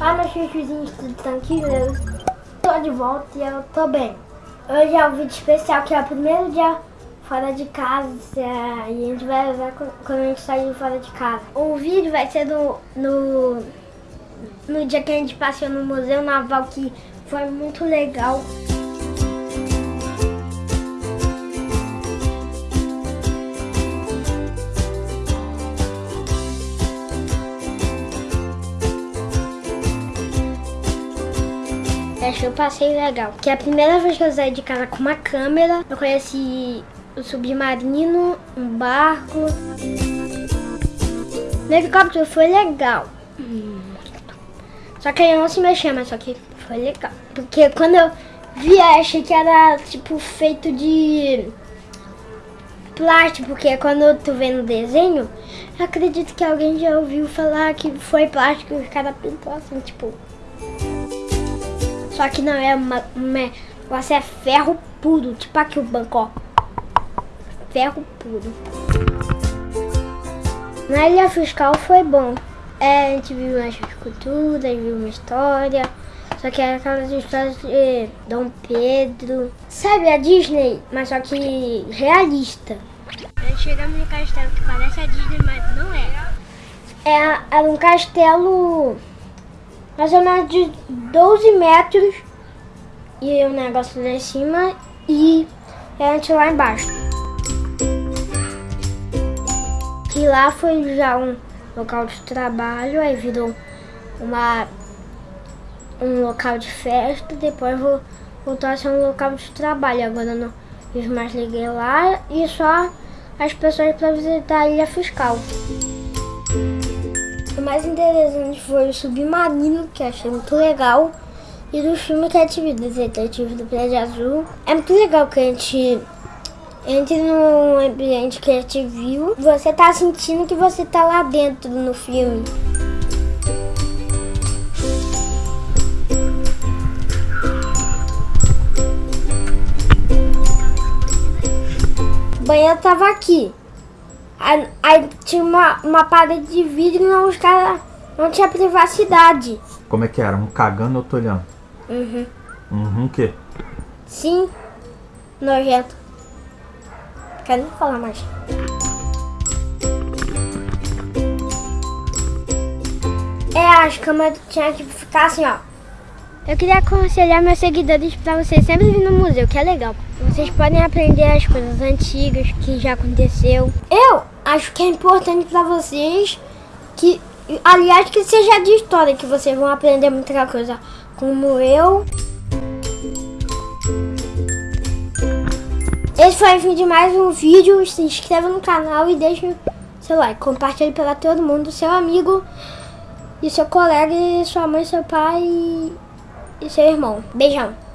vídeos do Tanquinho. Tô de volta e eu tô bem. Hoje é um vídeo especial que é o primeiro dia fora de casa e a gente vai usar quando a gente sair fora de casa. O vídeo vai ser no, no, no dia que a gente passeou no Museu Naval, que foi muito legal. Achei o passeio legal. Que é a primeira vez que eu saí de casa com uma câmera. Eu conheci o submarino, um barco. O helicóptero foi legal. Só que eu não se mexia, mas só que foi legal. Porque quando eu vi, eu achei que era tipo feito de plástico, porque quando tu vê no desenho, eu acredito que alguém já ouviu falar que foi plástico e os caras pintou assim, tipo. Só que não é uma, uma você é ferro puro, tipo aqui o banco, ó. Ferro puro. Na ilha fiscal foi bom. É, a gente viu umas esculturas, viu uma história. Só que é aquelas histórias de Dom Pedro. Sabe a Disney, mas só que realista. A gente chegamos no castelo que parece a Disney, mas não é. É, era um castelo mais ou menos de 12 metros e o negócio lá em cima e a gente lá embaixo. E lá foi já um local de trabalho, aí virou uma, um local de festa, depois voltou a ser um local de trabalho. Agora não fiz mais liguei lá e só as pessoas para visitar a ilha fiscal. Mais interessante foi o submarino, que achei muito legal. E do filme Cat Vida, Detetive do Prédio Azul. É muito legal que a gente entre num ambiente que a gente viu. Você tá sentindo que você tá lá dentro no filme. O banheiro tava aqui. Aí, aí, tinha uma, uma parede de vidro e não, os caras não tinha privacidade. Como é que era? Um cagando ou tô olhando? Uhum. Uhum o quê? Sim. Nojento. Quero nem falar mais. É, as câmeras tinham que ficar assim, ó. Eu queria aconselhar meus seguidores para vocês sempre vir no museu, que é legal. Vocês podem aprender as coisas antigas que já aconteceu. Eu acho que é importante para vocês que, aliás, que seja de história, que vocês vão aprender muita coisa, como eu. Esse foi o fim de mais um vídeo. Se inscreva no canal e deixe seu like. Compartilhe para todo mundo, seu amigo e seu colega, e sua mãe, seu pai e seu irmão. Beijão.